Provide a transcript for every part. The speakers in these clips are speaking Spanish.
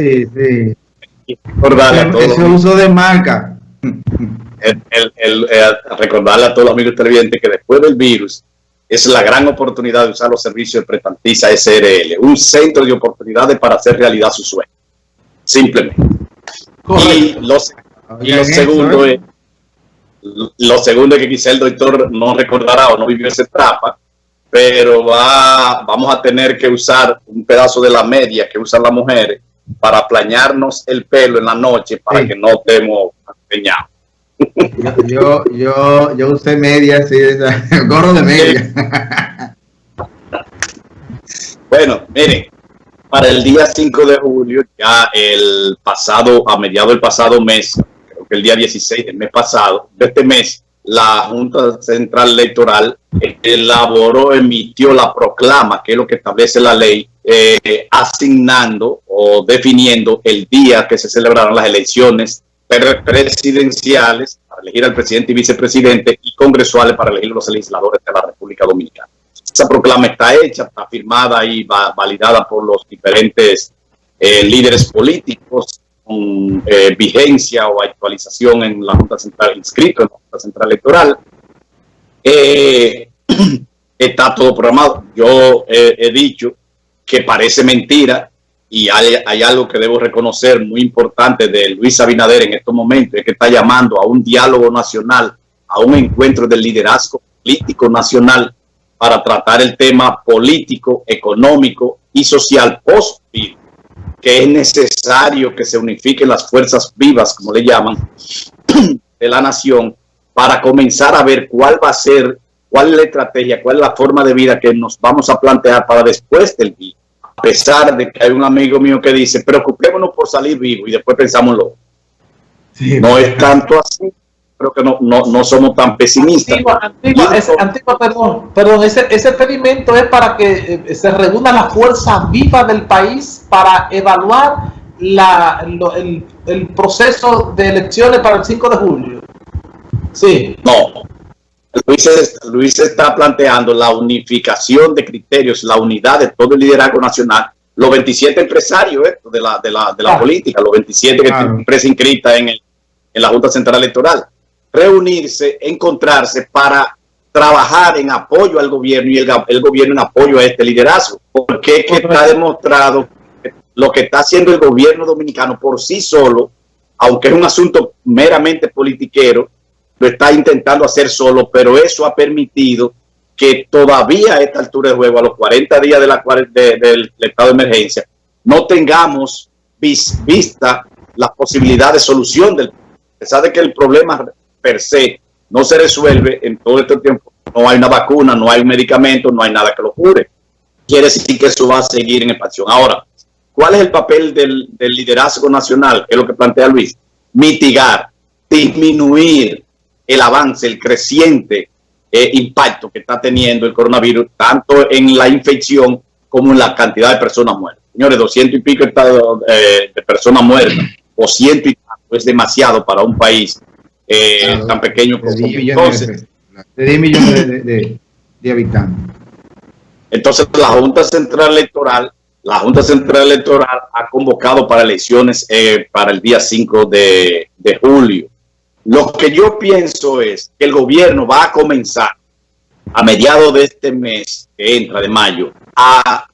Sí, sí. Ese uso de marca. El, eh, recordarle a todos los amigos televidentes que después del virus es la gran oportunidad de usar los servicios de Prestantiza SRL, un centro de oportunidades para hacer realidad su sueño. Simplemente. Y, lo segundo ¿eh? es lo segundo es que quizá el doctor no recordará o no vivió esa etapa, pero va, vamos a tener que usar un pedazo de la media que usan las mujeres para plañarnos el pelo en la noche para que no estemos empeñados. Yo, yo, yo, usé media, sí, gorro de media. Bueno, miren, para el día 5 de julio, ya el pasado, a mediado del pasado mes, creo que el día 16 del mes pasado, de este mes, la Junta Central Electoral elaboró, emitió la proclama, que es lo que establece la ley, eh, asignando o definiendo el día que se celebrarán las elecciones presidenciales para elegir al presidente y vicepresidente y congresuales para elegir los legisladores de la República Dominicana. Esa proclama está hecha, está firmada y va, validada por los diferentes eh, líderes políticos con eh, vigencia o actualización en la Junta Central, inscrito en la Junta Central Electoral. Eh, está todo programado. Yo he dicho que parece mentira y hay, algo que debo reconocer muy importante de Luis Abinader en estos momentos, es que está llamando a un diálogo nacional, a un encuentro del liderazgo político nacional para tratar el tema político, económico y social post que es necesario que se unifiquen las fuerzas vivas, como le llaman, de la nación, para comenzar a ver cuál va a ser, cuál es la estrategia, cuál es la forma de vida que nos vamos a plantear para después del día a pesar de que hay un amigo mío que dice, preocupémonos por salir vivo y después pensamos lo no es tanto así, creo que no, no, somos tan pesimistas. Antigua, perdón, perdón ese, ese experimento es para que eh, se reúna la fuerza viva del país para evaluar la, el, el proceso de elecciones para el 5 de julio. Sí. No, Luis, está planteando la unificación de criterios, la unidad de todo el liderazgo nacional, los 27 empresarios de la, de la, de la política, los 27 que tienen empresa inscrita en, el, en la Junta Central Electoral, reunirse, encontrarse para trabajar en apoyo al gobierno y el, el gobierno en apoyo a este liderazgo. Porque es que está demostrado que lo que está haciendo el gobierno dominicano por sí solo, aunque es un asunto meramente politiquero, lo está intentando hacer solo, pero eso ha permitido que todavía a esta altura de juego, a los 40 días de la, del estado de emergencia, no tengamos vista la posibilidad de solución del a pesar de que el problema per se no se resuelve en todo este tiempo. No hay una vacuna, no hay un medicamento, no hay nada que lo cure. Quiere decir que eso va a seguir en expansión. Ahora, ¿cuál es el papel del, del liderazgo nacional? Que es lo que plantea Luis. Mitigar, disminuir el avance, el creciente eh, impacto que está teniendo el coronavirus, tanto en la infección como en la cantidad de personas muertas. Señores, 200 y pico eh, de personas muertas, o ciento y tanto, es demasiado para un país eh, tan pequeño como entonces. De 10 millones de, de, habitantes. Entonces, la Junta Central Electoral, la Junta Central Electoral ha convocado para elecciones para el día 5 de, de julio. Lo que yo pienso es que el gobierno va a comenzar a mediados de este mes, que entra de mayo, a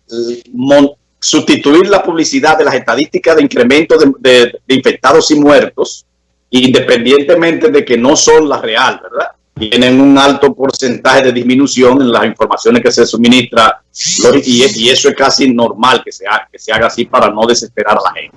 sustituir la publicidad de las estadísticas de incremento de, infectados y muertos, independientemente de que no son las real, ¿verdad? Tienen un alto porcentaje de disminución en las informaciones que se suministra y, eso es casi normal que se, haga, que se haga así para no desesperar a la gente.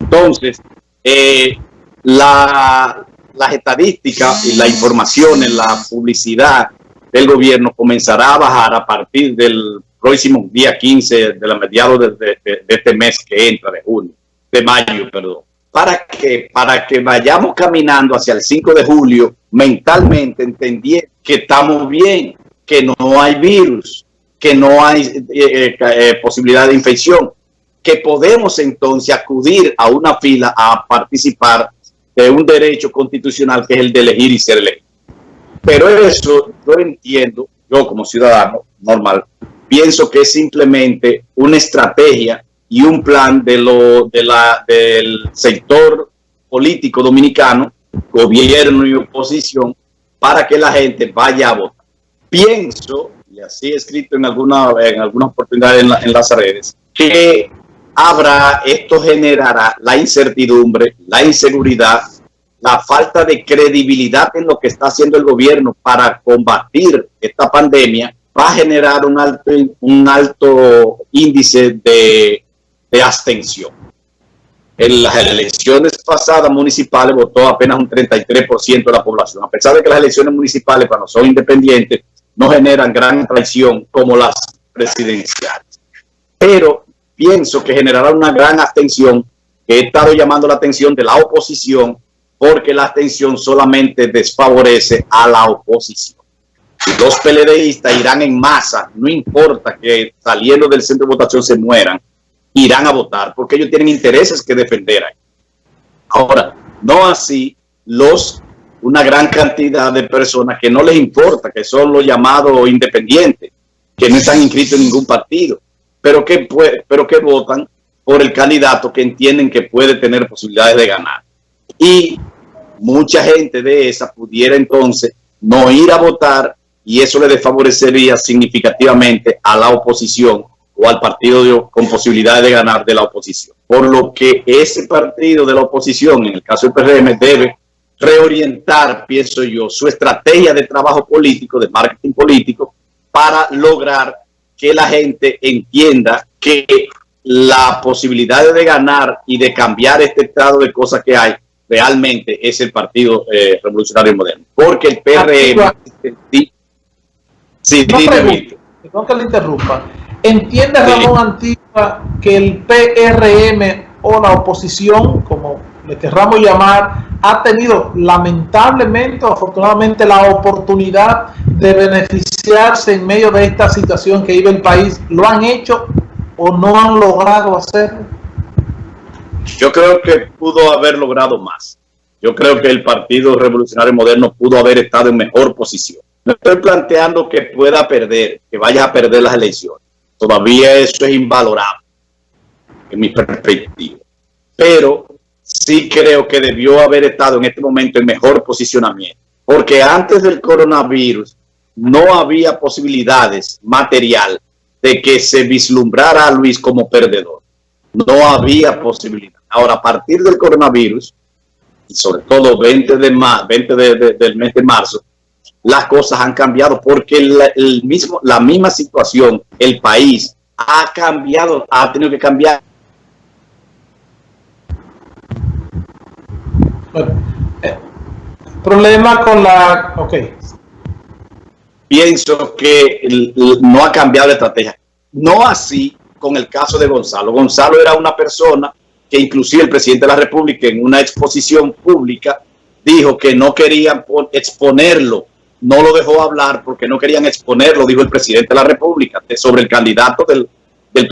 Entonces, eh, la, las estadísticas y la información en la publicidad del gobierno comenzará a bajar a partir del próximo día 15 de la mediados de, este mes que entra, de junio, de mayo, perdón. ¿Para que Para que vayamos caminando hacia el 5 de julio mentalmente, entendiendo que estamos bien, que no hay virus, que no hay eh, eh, eh, posibilidad de infección, que podemos entonces acudir a una fila a participar de un derecho constitucional que es el de elegir y ser elegido. Pero eso yo entiendo, yo como ciudadano normal, pienso que es simplemente una estrategia y un plan de lo, de la, del sector político dominicano, gobierno y oposición, para que la gente vaya a votar. Pienso, y así he escrito en alguna, en algunas oportunidades en, en las redes, que habrá, esto generará la incertidumbre, la inseguridad, la falta de credibilidad en lo que está haciendo el gobierno para combatir esta pandemia, va a generar un alto, un alto índice de, de abstención. En las elecciones pasadas municipales votó apenas un 33% de la población, a pesar de que las elecciones municipales cuando son independientes no generan gran traición como las presidenciales. Pero pienso que generará una gran abstención que he estado llamando la atención de la oposición porque la abstención solamente desfavorece a la oposición. Y los PLDistas irán en masa, no importa que saliendo del centro de votación se mueran, irán a votar porque ellos tienen intereses que defender ahí. Ahora, no así los una gran cantidad de personas que no les importa, que son los llamados independientes, que no están inscritos en ningún partido, pero que, pero que votan por el candidato que entienden que puede tener posibilidades de ganar. Y mucha gente de esa pudiera entonces no ir a votar y eso le desfavorecería significativamente a la oposición o al partido con posibilidades de ganar de la oposición. Por lo que ese partido de la oposición, en el caso del PRM, debe reorientar, pienso yo, su estrategia de trabajo político, de marketing político, para lograr que la gente entienda que la posibilidad de ganar y de cambiar este estado de cosas que hay realmente es el Partido eh, Revolucionario Moderno. Porque el PRM... Sí, no perdón que le interrumpa. ¿Entiende Ramón Antigua que el PRM o la oposición, como le querramos llamar, ha tenido lamentablemente o afortunadamente la oportunidad de beneficiarse en medio de esta situación que vive el país? ¿Lo han hecho o no han logrado hacerlo? Yo creo que pudo haber logrado más. Yo creo que el Partido Revolucionario Moderno pudo haber estado en mejor posición. No estoy planteando que pueda perder, que vaya a perder las elecciones. Todavía eso es invalorable en mi perspectiva. Pero sí creo que debió haber estado en este momento en mejor posicionamiento. Porque antes del coronavirus no había posibilidades material de que se vislumbrara a Luis como perdedor. No había posibilidad. Ahora, a partir del coronavirus, y sobre todo 20, de 20 del mes de marzo, las cosas han cambiado porque el mismo, la misma situación, el país ha cambiado, ha tenido que cambiar. Eh, problema con la... Ok. Pienso que no ha cambiado la estrategia. No así con el caso de Gonzalo. Gonzalo era una persona que inclusive el presidente de la República en una exposición pública dijo que no querían exponerlo no lo dejó hablar porque no querían exponerlo, dijo el presidente de la República, sobre el candidato del